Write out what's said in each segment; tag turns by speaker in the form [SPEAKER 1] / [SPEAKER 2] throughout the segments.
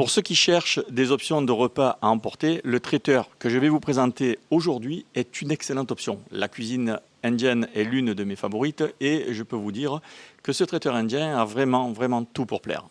[SPEAKER 1] Pour ceux qui cherchent des options de repas à emporter, le traiteur que je vais vous présenter aujourd'hui est une excellente option. La cuisine indienne est l'une de mes favorites et je peux vous dire que ce traiteur indien a vraiment, vraiment tout pour plaire.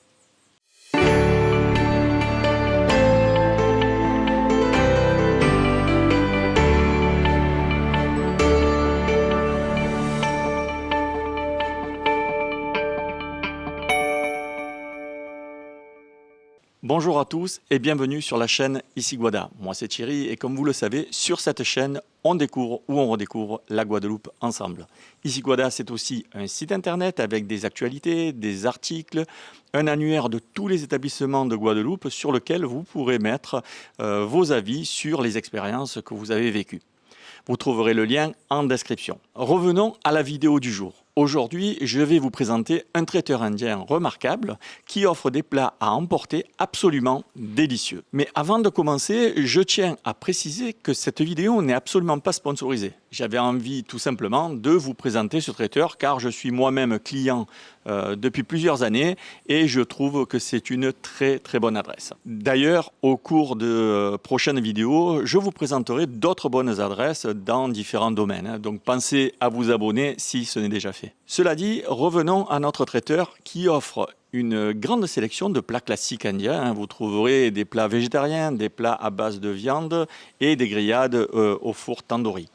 [SPEAKER 1] Bonjour à tous et bienvenue sur la chaîne Guada. Moi c'est Thierry et comme vous le savez, sur cette chaîne, on découvre ou on redécouvre la Guadeloupe ensemble. Guada c'est aussi un site internet avec des actualités, des articles, un annuaire de tous les établissements de Guadeloupe sur lequel vous pourrez mettre euh, vos avis sur les expériences que vous avez vécues. Vous trouverez le lien en description. Revenons à la vidéo du jour. Aujourd'hui, je vais vous présenter un traiteur indien remarquable qui offre des plats à emporter absolument délicieux. Mais avant de commencer, je tiens à préciser que cette vidéo n'est absolument pas sponsorisée. J'avais envie tout simplement de vous présenter ce traiteur car je suis moi-même client euh, depuis plusieurs années et je trouve que c'est une très très bonne adresse. D'ailleurs, au cours de euh, prochaines vidéos, je vous présenterai d'autres bonnes adresses dans différents domaines. Donc pensez à vous abonner si ce n'est déjà fait. Cela dit, revenons à notre traiteur qui offre une grande sélection de plats classiques indiens. Hein. Vous trouverez des plats végétariens, des plats à base de viande et des grillades euh, au four tandoori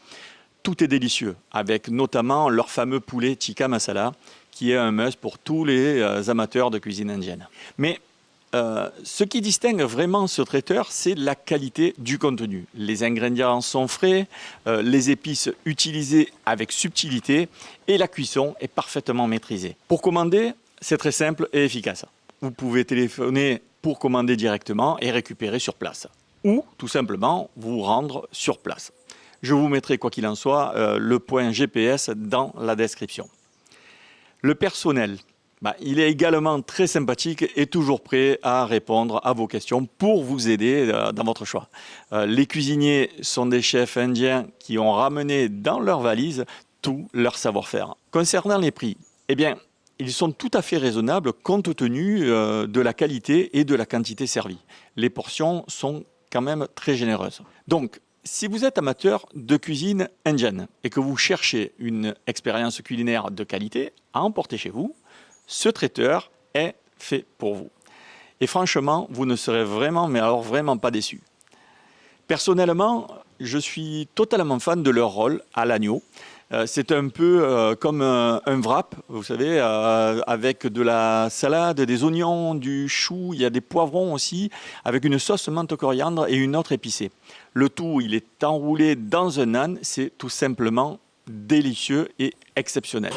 [SPEAKER 1] tout est délicieux, avec notamment leur fameux poulet tikka masala, qui est un must pour tous les euh, amateurs de cuisine indienne. Mais euh, ce qui distingue vraiment ce traiteur, c'est la qualité du contenu. Les ingrédients sont frais, euh, les épices utilisées avec subtilité et la cuisson est parfaitement maîtrisée. Pour commander, c'est très simple et efficace. Vous pouvez téléphoner pour commander directement et récupérer sur place. Ou tout simplement vous rendre sur place. Je vous mettrai, quoi qu'il en soit, euh, le point GPS dans la description. Le personnel, bah, il est également très sympathique et toujours prêt à répondre à vos questions pour vous aider euh, dans votre choix. Euh, les cuisiniers sont des chefs indiens qui ont ramené dans leur valise tout leur savoir-faire. Concernant les prix, eh bien, ils sont tout à fait raisonnables compte tenu de la qualité et de la quantité servie. Les portions sont quand même très généreuses. Donc, si vous êtes amateur de cuisine indienne et que vous cherchez une expérience culinaire de qualité à emporter chez vous, ce traiteur est fait pour vous. Et franchement, vous ne serez vraiment, mais alors vraiment pas déçu. Personnellement, je suis totalement fan de leur rôle à l'agneau. Euh, c'est un peu euh, comme un, wrap, vous savez, euh, avec de la salade, des oignons, du chou, il y a des poivrons aussi, avec une sauce menthe coriandre et une autre épicée. Le tout, il est enroulé dans un âne, c'est tout simplement délicieux et exceptionnel.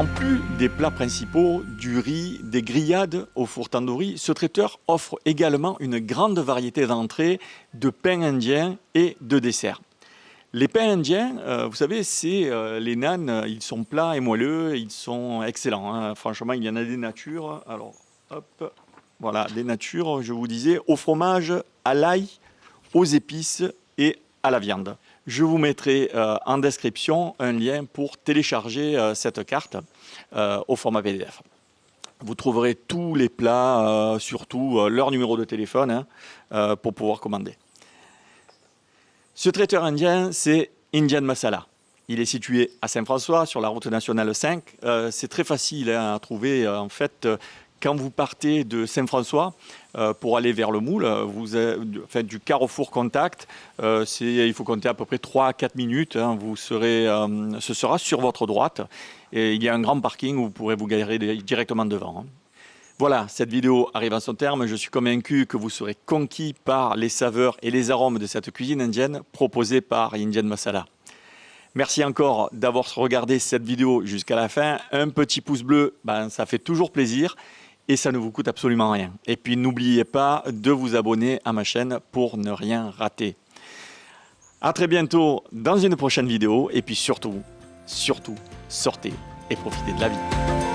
[SPEAKER 1] En plus des plats principaux, du riz, des grillades au four tandoori, ce traiteur offre également une grande variété d'entrées, de pains indiens et de desserts. Les pains indiens, euh, vous savez, c'est euh, les nanes, ils sont plats et moelleux, ils sont excellents. Hein. Franchement, il y en a des natures. Alors, hop, voilà, des natures, je vous disais, au fromage, à l'ail, aux épices et à la viande. Je vous mettrai euh, en description un lien pour télécharger euh, cette carte euh, au format PDF. Vous trouverez tous les plats, surtout leur numéro de téléphone hein, pour pouvoir commander. Ce traiteur indien, c'est Indian Masala. Il est situé à Saint-François, sur la route nationale 5. c'est très facile hein, à trouver. En fait, quand vous partez de Saint-François euh, pour aller vers le moule, vous faites du carrefour contact, euh, il faut compter à peu près 3 à 4 minutes, hein. vous serez, euh, ce sera sur votre droite et il y a un grand parking où vous pourrez vous garer directement devant. Hein. Voilà, cette vidéo arrive à son terme. Je suis convaincu que vous serez conquis par les saveurs et les arômes de cette cuisine indienne proposée par Indian Masala. Merci encore d'avoir regardé cette vidéo jusqu'à la fin. Un petit pouce bleu, ben, ça fait toujours plaisir et ça ne vous coûte absolument rien. Et puis n'oubliez pas de vous abonner à ma chaîne pour ne rien rater. À très bientôt dans une prochaine vidéo. Et puis surtout, surtout, sortez et profitez de la vie.